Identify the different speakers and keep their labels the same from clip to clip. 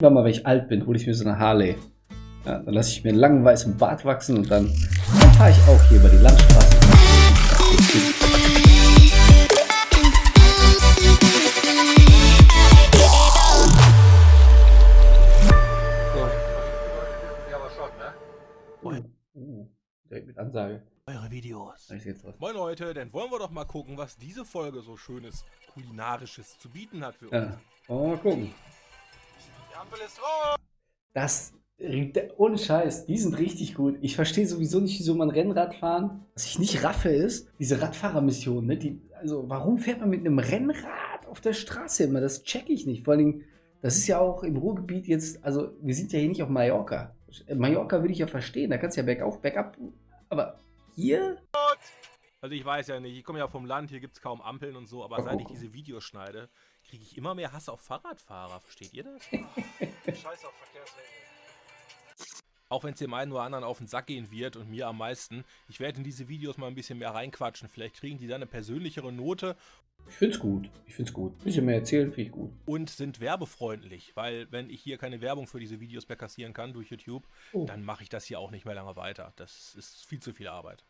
Speaker 1: Irgendwann mal, wenn ich alt bin, hole ich mir so eine Harley. Ja, dann lasse ich mir einen langen weißen Bart wachsen und dann, dann fahre ich auch hier über die Landstraße. Uh, uh, direkt mit Ansage.
Speaker 2: Eure Videos. Moin Leute, dann wollen wir doch mal gucken, was diese Folge so schönes kulinarisches zu bieten hat für uns.
Speaker 1: Ja, wollen wir mal gucken. Das, ohne Scheiß, die sind richtig gut. Ich verstehe sowieso nicht, wieso man Rennrad fahren. Was ich nicht raffe ist, diese Radfahrermission, ne? Die, also, warum fährt man mit einem Rennrad auf der Straße immer? Das check ich nicht. Vor allen Dingen, das ist ja auch im Ruhrgebiet jetzt, also, wir sind ja hier nicht auf Mallorca. Mallorca würde ich ja verstehen, da kannst du ja bergauf, bergab, aber hier?
Speaker 2: Also ich weiß ja nicht, ich komme ja vom Land, hier gibt es kaum Ampeln und so, aber seit ich diese Videos schneide, kriege ich immer mehr Hass auf Fahrradfahrer, versteht ihr das?
Speaker 3: Scheiß auf Verkehrsregeln.
Speaker 2: Auch wenn es dem einen oder anderen auf den Sack gehen wird und mir am meisten, ich werde in diese Videos mal ein bisschen mehr reinquatschen, vielleicht kriegen die dann eine persönlichere Note
Speaker 1: Ich find's gut. Ich find's gut. bisschen mehr erzählen, finde ich gut.
Speaker 2: und sind werbefreundlich, weil wenn ich hier keine Werbung für diese Videos mehr kassieren kann durch YouTube,
Speaker 1: Oh.
Speaker 2: dann mache ich das hier auch nicht mehr lange weiter. Das ist viel zu viel Arbeit.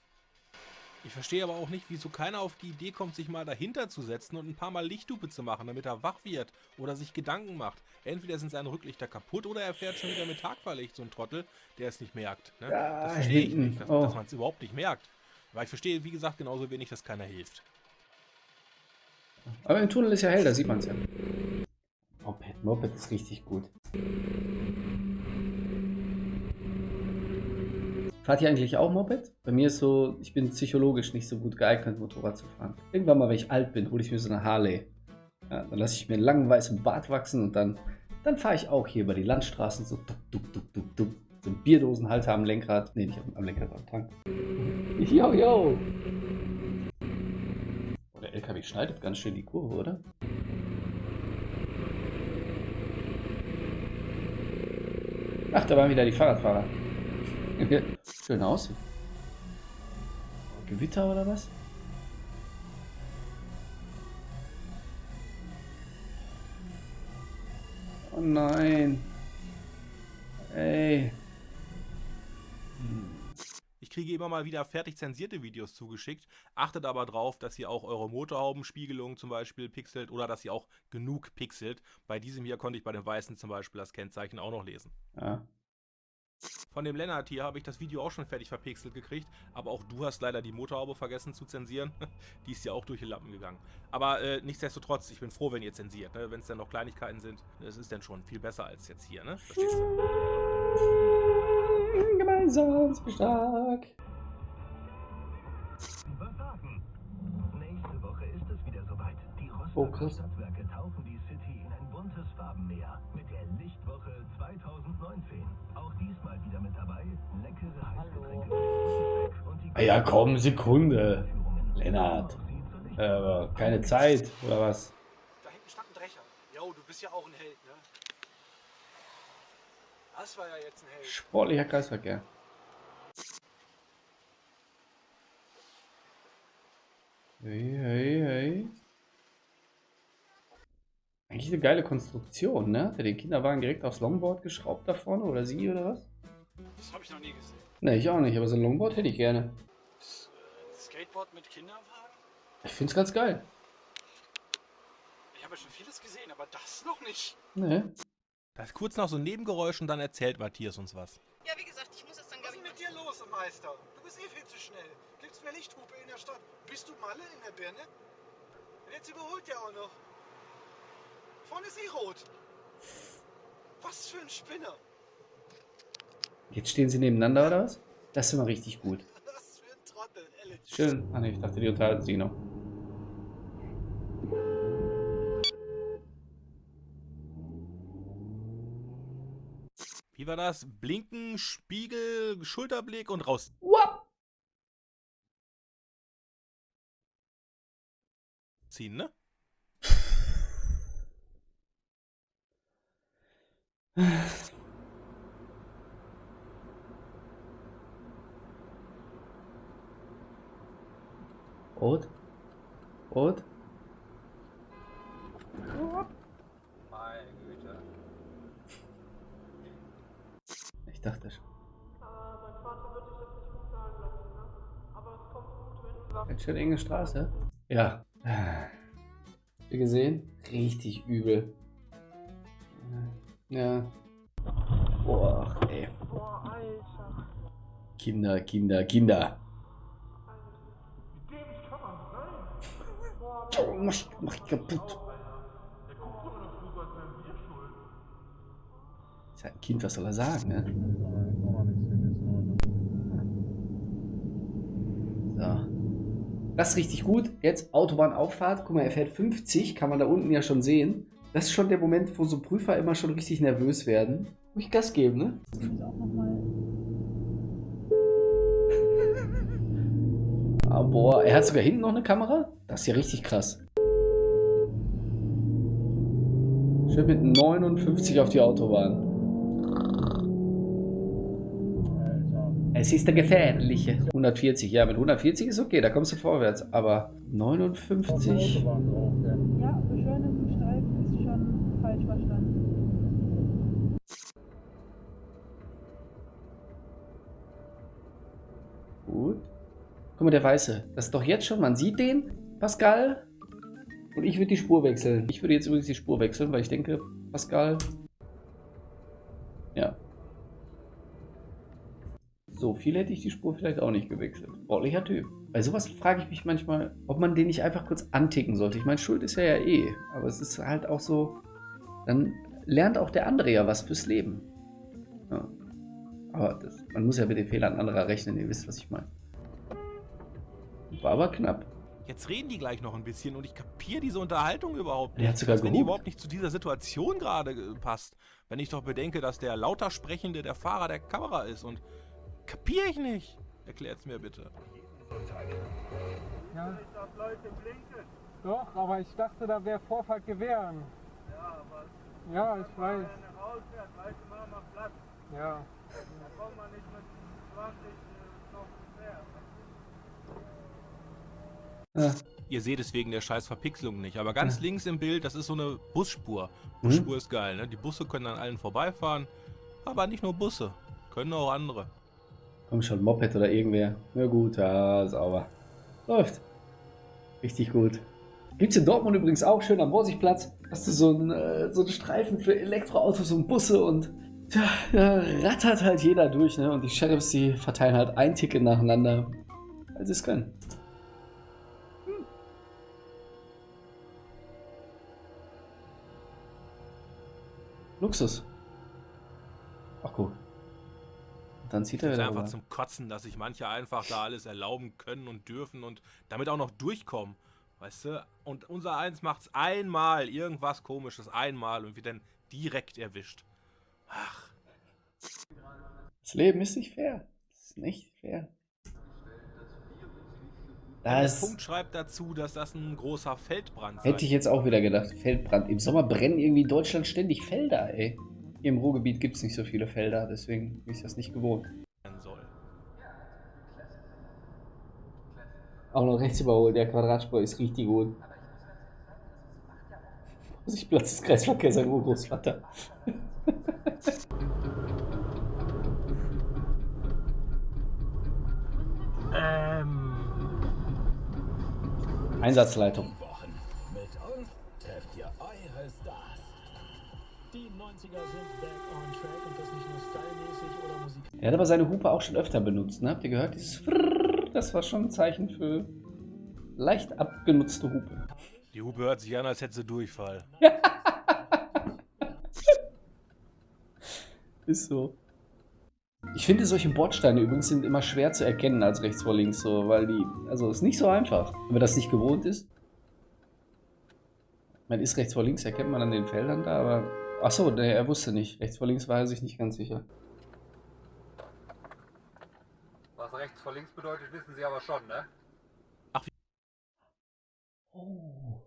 Speaker 2: Ich verstehe aber auch nicht, wieso keiner auf die Idee kommt, sich mal dahinter zu setzen und ein paar Mal Lichthupe zu machen, damit er wach wird oder sich Gedanken macht. Entweder sind seine Rücklichter kaputt oder er fährt schon wieder mit Tagfahrlicht, so ein Trottel, der es nicht merkt. Ne?
Speaker 1: Ja,
Speaker 2: das verstehe ich nicht, dass,
Speaker 1: Oh.
Speaker 2: dass man es überhaupt nicht merkt. Weil ich verstehe, wie gesagt, genauso wenig, dass keiner hilft.
Speaker 1: Aber im Tunnel ist ja hell, da sieht man's ja. Moped, Moped ist richtig gut. Fahrt ihr eigentlich auch Moped? Bei mir ist so, ich bin psychologisch nicht so gut geeignet, Motorrad zu fahren. Irgendwann mal, wenn ich alt bin, hole ich mir so eine Harley. Ja, dann lasse ich mir einen langen weißen Bart wachsen und dann, dann fahre ich auch hier über die Landstraßen so duck, duck, duck, duck, duck. So ein Bierdosenhalter am Lenkrad. Ne, nicht am, am Lenkrad, am Tank. Yo, yo! Oh, der LKW schneidet ganz schön die Kurve, oder? Ach, da waren wieder die Fahrradfahrer. Schön aus. Gewitter oder was? Oh nein. Ey.
Speaker 2: Ich kriege immer mal wieder fertig zensierte Videos zugeschickt, achtet aber drauf, dass ihr auch eure Motorhaubenspiegelung zum Beispiel pixelt oder dass ihr auch genug pixelt. Bei diesem hier konnte ich bei dem weißen zum Beispiel das Kennzeichen auch noch lesen.
Speaker 1: Ja.
Speaker 2: Von dem Lennart hier habe ich das Video auch schon fertig verpixelt gekriegt, aber auch du hast leider die Motorhaube vergessen zu zensieren. die ist ja auch durch die Lappen gegangen. Aber äh, nichtsdestotrotz, ich bin froh, wenn ihr zensiert. Ne? Wenn es dann noch Kleinigkeiten sind, es ist dann schon viel besser als jetzt hier. Ne? Verstehst du?
Speaker 1: Gemeinsam sind wir stark.
Speaker 4: Überfahren. Nächste Woche ist es wieder soweit. Die
Speaker 1: Oh,
Speaker 4: Rostocker
Speaker 1: krass.
Speaker 4: Stadtwerke tauchen die City in ein buntes Farbenmeer mit 2019. Auch diesmal wieder mit dabei leckere Heißgetränke
Speaker 1: Ah ja, komm, Sekunde. Lennart. Äh, keine Zeit, oder was?
Speaker 3: Da hinten stand ein Drecher. Jo, du bist ja auch ein Held, ne? Das war ja jetzt ein Held.
Speaker 1: Sportlicher Kreisverkehr. Hey, hey, hey. Eigentlich eine geile Konstruktion, ne? Hat er den Kinderwagen direkt aufs Longboard geschraubt da vorne oder sie oder was?
Speaker 3: Das habe ich noch nie gesehen.
Speaker 1: Ne, ich auch nicht, aber so ein Longboard hätte ich gerne.
Speaker 3: Das, äh, Skateboard mit Kinderwagen?
Speaker 1: Ich find's ganz geil.
Speaker 3: Ich habe ja schon vieles gesehen, aber das noch nicht.
Speaker 1: Ne?
Speaker 2: Da ist kurz noch so ein Nebengeräusch und dann erzählt Matthias uns was.
Speaker 5: Ja, wie gesagt, ich muss jetzt dann,
Speaker 3: Was ist mit dir los, Meister? Du bist eh viel zu schnell. Gibt's mir Lichthupe in der Stadt? Bist du Malle in der Birne? Und jetzt überholt der auch noch. Vorne ist eh rot. Was für ein Spinner.
Speaker 1: Jetzt stehen sie nebeneinander oder was? Das ist immer richtig gut.
Speaker 3: Was für ein Trottel, ehrlich.
Speaker 1: Schön. Ah ne, ich dachte, die unterhalten sich noch.
Speaker 2: Wie war das? Blinken, Spiegel, Schulterblick und raus. Ziehen, ne?
Speaker 1: Rot? Rot?
Speaker 6: Meine Güte.
Speaker 1: dachte schon.
Speaker 5: Aber mein Vater wird dich das nicht gut sagen lassen, ne? Aber es kommt gut, wenn du sagst.
Speaker 1: Ganz schön enge Straße. Ja. Ihr gesehen? Richtig übel. Ja. Boah, ey.
Speaker 5: Boah, Alter.
Speaker 1: Kinder, Kinder, Kinder.
Speaker 5: Wie dämlich kann man sein? Boah,
Speaker 1: Oh, mach, mach ich kaputt. Ist halt ein Kind, was soll er sagen, ne? So. Das ist richtig gut. Jetzt Autobahnauffahrt. Guck mal, er fährt 50, kann man da unten ja schon sehen. Das ist schon der Moment, wo so Prüfer immer schon richtig nervös werden. Muss ich Gas geben, ne? Ah, boah, er hat sogar hinten noch eine Kamera? Das ist ja richtig krass. Schön mit 59 auf die Autobahn. Es ist der gefährliche. 140, ja, mit 140 ist okay, da kommst du vorwärts. Aber 59? Guck mal, der Weiße. Das ist doch jetzt schon, man sieht den, Pascal. Und ich würde die Spur wechseln. Ich würde jetzt übrigens die Spur wechseln, weil ich denke, Pascal. Ja. So viel hätte ich die Spur vielleicht auch nicht gewechselt. Sportlicher Typ. Bei sowas frage ich mich manchmal, ob man den nicht einfach kurz anticken sollte. Ich meine, Schuld ist er ja eh. Aber es ist halt auch so, dann lernt auch der andere ja was fürs Leben. Ja. Aber das, man muss ja mit den Fehlern anderer rechnen, ihr wisst, was ich meine. War aber knapp.
Speaker 2: Jetzt reden die gleich noch ein bisschen und ich kapiere diese Unterhaltung überhaupt nicht.
Speaker 1: Der hat sogar
Speaker 2: als wenn die überhaupt nicht zu dieser Situation gerade äh, passt. Wenn ich doch bedenke, dass der lauter Sprechende der Fahrer der Kamera ist und kapiere ich nicht. Erklärt's mir bitte.
Speaker 7: Ja,
Speaker 3: Nicht auf Leute blinken.
Speaker 7: doch, aber ich dachte, da wäre Vorfahrt gewähren.
Speaker 3: Ja, aber
Speaker 7: Ja, ich weiß.
Speaker 3: wenn rausfährt, weißt du, mach mal Platz.
Speaker 7: Ja.
Speaker 3: Da kommt man nicht mit 20 äh, noch quer.
Speaker 1: Ja.
Speaker 2: Ihr seht es wegen der scheiß Verpixelung nicht, aber ganz
Speaker 1: Ja.
Speaker 2: links im Bild, das ist so eine Busspur.
Speaker 1: Mhm.
Speaker 2: Busspur ist geil, ne? Die Busse können an allen vorbeifahren, aber nicht nur Busse, können auch andere.
Speaker 1: Komm schon, Moped oder irgendwer. Na gut, ja, sauber. Läuft. Richtig gut. Gibt's in Dortmund übrigens auch schön am Borsigplatz. Hast du so einen, äh, so einen Streifen für Elektroautos und Busse und tja, da rattert halt jeder durch, ne? Und die Sheriffs, die verteilen halt ein Ticket nacheinander, weil sie es können. Luxus. Ach gut. Dann zieht er
Speaker 2: Das ist
Speaker 1: wieder
Speaker 2: einfach
Speaker 1: rüber.
Speaker 2: zum Kotzen, dass sich manche einfach da alles erlauben können und dürfen und damit auch noch durchkommen. Weißt du? Und unser Eins macht's einmal, irgendwas komisches, einmal und wird dann direkt erwischt. Ach,
Speaker 1: Das Leben ist nicht fair. Das ist nicht fair.
Speaker 2: Der
Speaker 1: Das
Speaker 2: Punkt schreibt dazu, dass das ein großer Feldbrand
Speaker 1: hätte ich jetzt auch wieder gedacht. Feldbrand. Im Sommer brennen irgendwie in Deutschland ständig Felder, ey. Hier im Ruhrgebiet gibt es nicht so viele Felder, deswegen bin ich das nicht gewohnt.
Speaker 2: soll.
Speaker 1: Auch noch rechts überholt, der Quadratspur ist richtig gut. Vorsichtplatz des Kreisverkehrs, sein Urgroßvater.
Speaker 7: Ähm.
Speaker 1: Einsatzleitung.
Speaker 8: Wochen. Mit uns trefft ihr eure Stars. Die 90er sind back on track und das nicht nur stylmäßig oder musik.
Speaker 1: Er hat aber seine Hupe auch schon öfter benutzt, ne? Habt ihr gehört? Dieses Frrrr, das war schon ein Zeichen für leicht abgenutzte Hupe.
Speaker 2: Die Hupe hört sich an, als hätte sie Durchfall.
Speaker 1: Ist so. Ich finde, solche Bordsteine übrigens sind immer schwer zu erkennen als rechts vor links, so, weil die, also ist nicht so einfach, wenn man das nicht gewohnt ist. Man ist rechts vor links, erkennt man an den Feldern da, aber, ach so, nee, er wusste nicht. Rechts vor links war er sich nicht ganz sicher.
Speaker 9: Was rechts vor links bedeutet, wissen Sie aber schon, ne?
Speaker 1: Oh.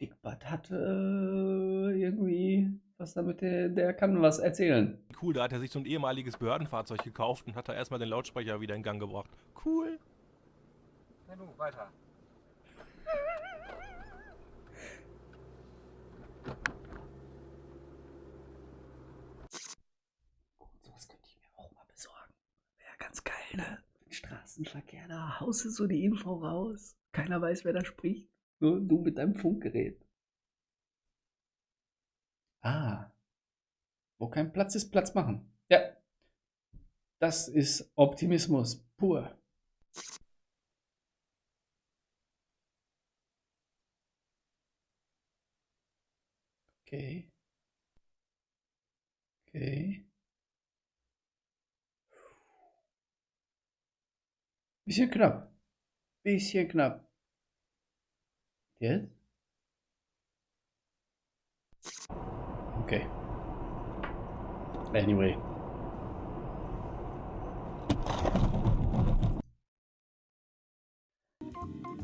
Speaker 1: Dickbart hatte äh, irgendwie was damit, der, der kann was erzählen.
Speaker 2: Cool, da hat er sich so ein ehemaliges Behördenfahrzeug gekauft und hat da erstmal den Lautsprecher wieder in Gang gebracht. Cool.
Speaker 9: Na Nanu, weiter.
Speaker 1: sowas könnte ich mir auch mal besorgen. Wäre ja ganz geil, ne? Straßenverkehr, da haust du so die Info raus. Keiner weiß, wer da spricht. Nur du mit deinem Funkgerät. Kein Platz ist, Platz machen. Ja. Das ist Optimismus pur. Okay. Okay. Bisschen knapp. Bisschen knapp. Jetzt? Okay. Anyway.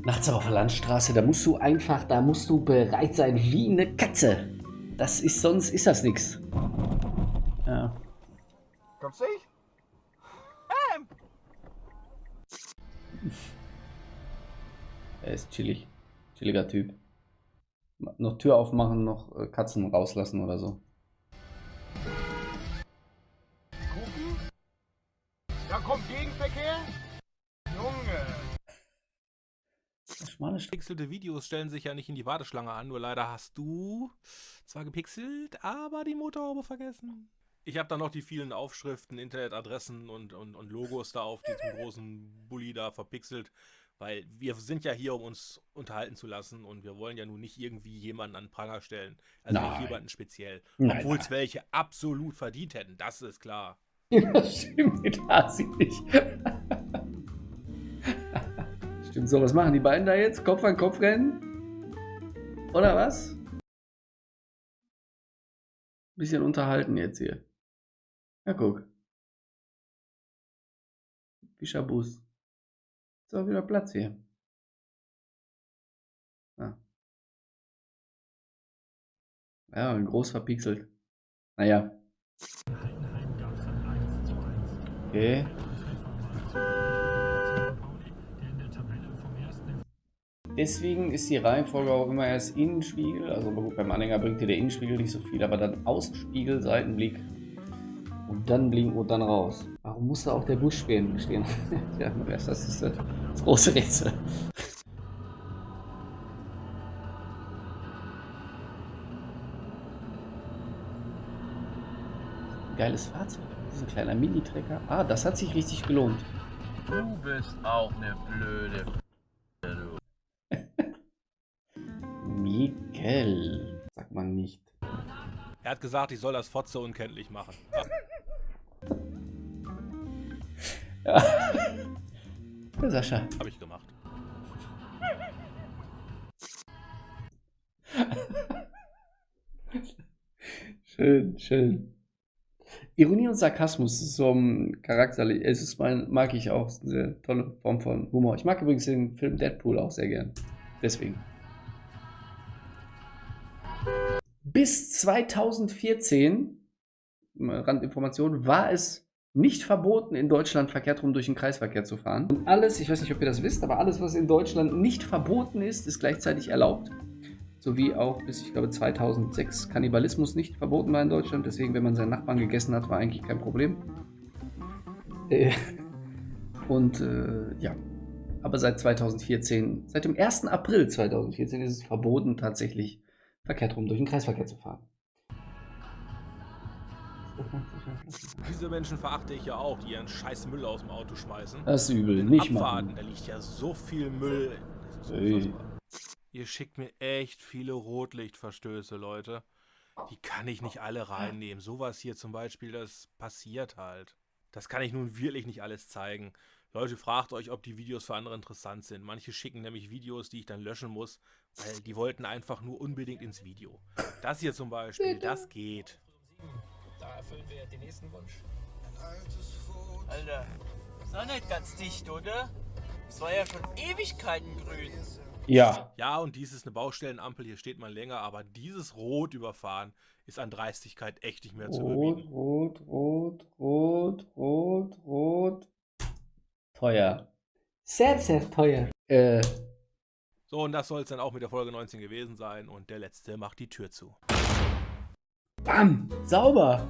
Speaker 1: Nachts auf der Landstraße, da musst du einfach, da musst du bereit sein wie eine Katze. Das ist, sonst ist das nichts. Ja.
Speaker 3: Kommst du nicht?
Speaker 1: Er ist chillig. Chilliger Typ. Noch Tür aufmachen, noch äh, Katzen rauslassen oder so.
Speaker 3: Kommt Gegenverkehr? Junge!
Speaker 1: Schmale
Speaker 2: Gepixelte Videos stellen sich ja nicht in die Warteschlange an, nur leider hast du zwar gepixelt, aber die Motorhaube vergessen. Ich habe dann noch die vielen Aufschriften, Internetadressen und, und, und Logos da auf diesem großen Bulli da verpixelt, weil wir sind ja hier, um uns unterhalten zu lassen und wir wollen ja nun nicht irgendwie jemanden an Pranger stellen. Also
Speaker 1: Nein.
Speaker 2: nicht jemanden speziell. Obwohl es welche absolut verdient hätten, das ist klar.
Speaker 1: Ja, stimmt, mit Hasi nicht. stimmt, so, was machen die beiden da jetzt? Kopf an Kopf rennen? Oder was? Bisschen unterhalten jetzt hier. Ja, guck. Fischerbus. Ist auch wieder Platz hier. Ah. Ja, groß verpixelt. Naja. Okay. Deswegen ist die Reihenfolge auch immer erst Innenspiegel. Also gut, beim Anhänger bringt dir der Innenspiegel nicht so viel, aber dann Außenspiegel, Seitenblick und dann blinken und dann raus. Warum muss da auch der Busch stehen? stehen? ja, das ist das, das große Rätsel. Geiles Fahrzeug. Das ist ein kleiner Mini-Trecker. Ah, das hat sich richtig gelohnt.
Speaker 10: Du bist auch eine blöde du.
Speaker 1: Mikkel. Sagt man nicht.
Speaker 2: Er hat gesagt, ich soll das Fotze unkenntlich machen.
Speaker 1: Ja. ja Sascha.
Speaker 2: Habe ich gemacht.
Speaker 1: Schön, schön. Ironie und Sarkasmus ist so ein Charakter, es ist mein, mag ich auch, ist eine tolle Form von Humor. Ich mag übrigens den Film Deadpool auch sehr gern. Deswegen. Bis 2014, Randinformation, war es nicht verboten, in Deutschland verkehrt rum durch den Kreisverkehr zu fahren. Und alles, ich weiß nicht, ob ihr das wisst, aber alles, was in Deutschland nicht verboten ist, ist gleichzeitig erlaubt. Sowie auch bis, ich glaube, 2006 Kannibalismus nicht verboten war in Deutschland. Deswegen, wenn man seinen Nachbarn gegessen hat, war eigentlich kein Problem. Äh, und äh, ja, aber seit 2014, seit dem 1. April 2014 ist es verboten, tatsächlich verkehrt rum durch den Kreisverkehr zu fahren.
Speaker 2: Diese Menschen verachte ich ja auch, die ihren scheiß Müll aus dem Auto schmeißen.
Speaker 1: Das ist übel, nicht machen.
Speaker 2: da liegt ja so viel Müll. Das ist unfassbar. Ihr schickt mir echt viele Rotlichtverstöße, Leute. Die kann ich nicht alle reinnehmen. Sowas hier zum Beispiel, das passiert halt. Das kann ich nun wirklich nicht alles zeigen. Leute, fragt euch, ob die Videos für andere interessant sind. Manche schicken nämlich Videos, die ich dann löschen muss, weil die wollten einfach nur unbedingt ins Video. Das hier zum Beispiel, das geht.
Speaker 8: Da erfüllen wir den nächsten Wunsch.
Speaker 11: Alter, ist auch nicht ganz dicht, oder? Es war ja schon Ewigkeiten grün.
Speaker 1: Ja.
Speaker 2: Ja, und dies ist eine Baustellenampel, hier steht man länger, aber dieses Rot überfahren ist an Dreistigkeit echt nicht mehr zu
Speaker 1: Rot,
Speaker 2: überbieten.
Speaker 1: rot, rot, rot, rot, rot. Teuer. Sehr, sehr teuer. Äh,
Speaker 2: So, und das soll es dann auch mit der Folge 19 gewesen sein und der letzte macht die Tür zu.
Speaker 1: bam, sauber.